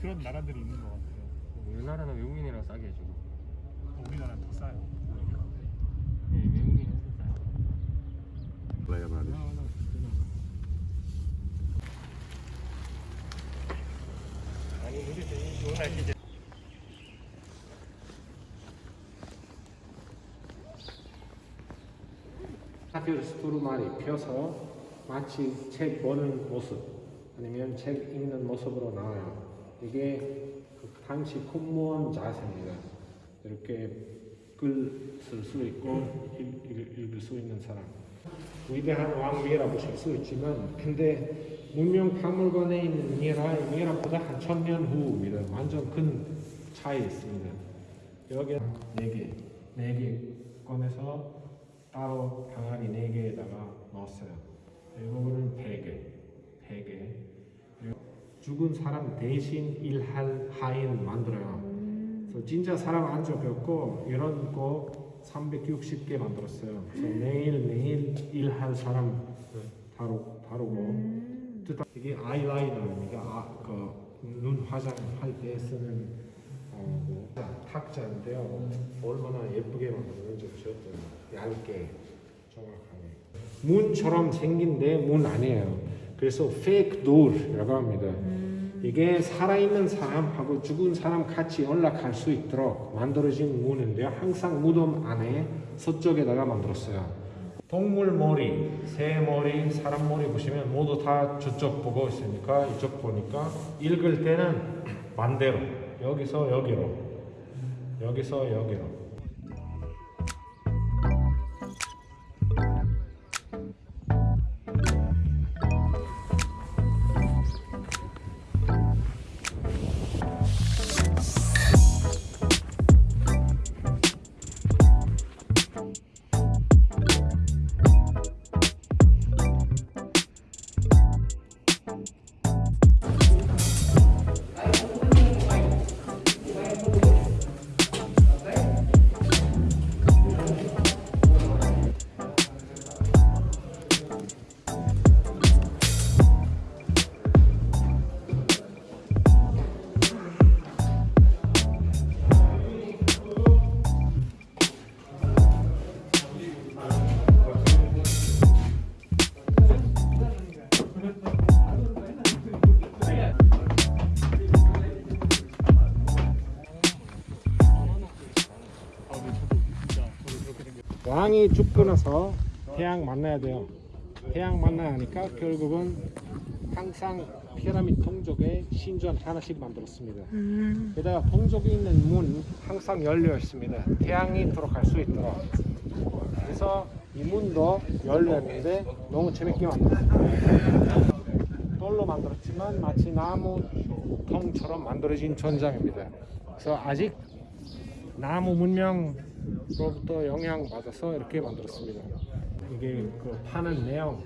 그런 나라들이 있는 것 같아요. 우리나라는 외국인이랑 싸게 해주고 우리나라는 더 싸요. 예, 외국인은 좀 싸요 Play about it. 아니 우리도 이 좋은 날씨 이제 하필 스투르말이 펴서 마치 책 보는 모습 아니면 책 읽는 모습으로 나와요. 이게 그 당시 공무원 자세입니다. 이렇게 글쓸 수 있고 읽, 읽, 읽을 수 있는 사람. 위대한 왕미라 보실 수 있지만 근데 문명 박물관에 있는 미라 미라보다 한 천 년 후입니다. 완전 큰 차이 있습니다. 여기 네 개, 네개 꺼내서 따로 방아리 네 개에다가 넣었어요. 이거는 베개, 베개. 그리고 죽은 사람 대신 일할 하인 만들어요. 그래서 진짜 사람 안 죽였고 이런 거 360개 만들었어요. 그래서 매일 매일 일할 사람 다루 다루고 뜻 이게 아이라이너입니다. 아, 그눈 화장할 때 쓰는 어, 뭐, 탁자인데요. 얼마나 예쁘게 만들었는지 보셨죠? 얇게 정확하게 문처럼 생긴데 문 아니에요. 그래서 fake door이라고 합니다. 이게 살아있는 사람하고 죽은 사람 같이 연락할 수 있도록 만들어진 문인데요. 항상 무덤 안에 서쪽에다가 만들었어요. 동물 머리, 새 머리, 사람 머리 보시면 모두 다 저쪽 보고 있으니까 이쪽 보니까 읽을 때는 반대로 여기서 여기로 여기서 여기로 왕이 죽고 나서 태양 만나야 돼요. 태양 만나야 하니까 결국은 항상 피라미드 동족의 신전 하나씩 만들었습니다. 게다가 동족에 있는 문 항상 열려 있습니다. 태양이 들어갈 수 있도록. 그래서 이 문도 열려 있는데 너무 재밌게 만들었어요. 돌로 만들었지만 마치 나무 통처럼 만들어진 전장입니다. 그래서 아직 나무 문명으로부터 영향 받아서 이렇게 만들었습니다. 이게 그 파는 내용.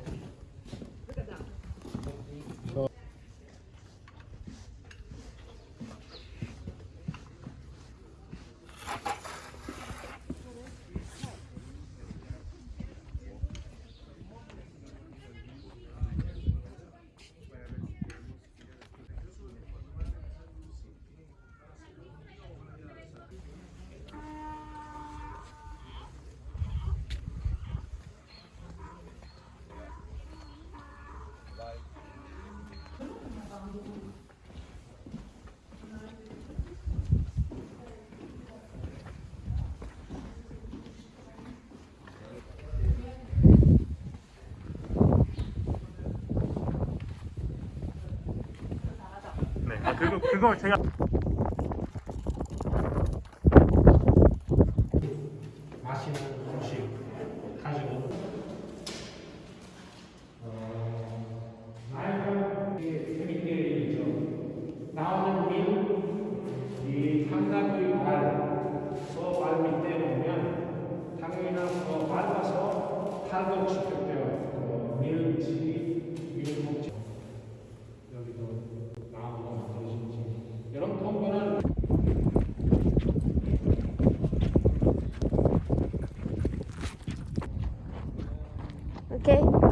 아 그거 그거 제가 okay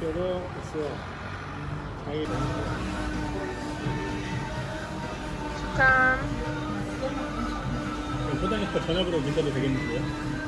저거 있어요. 자기 짠. 호다니까 전화번호 문자도 되겠는데요?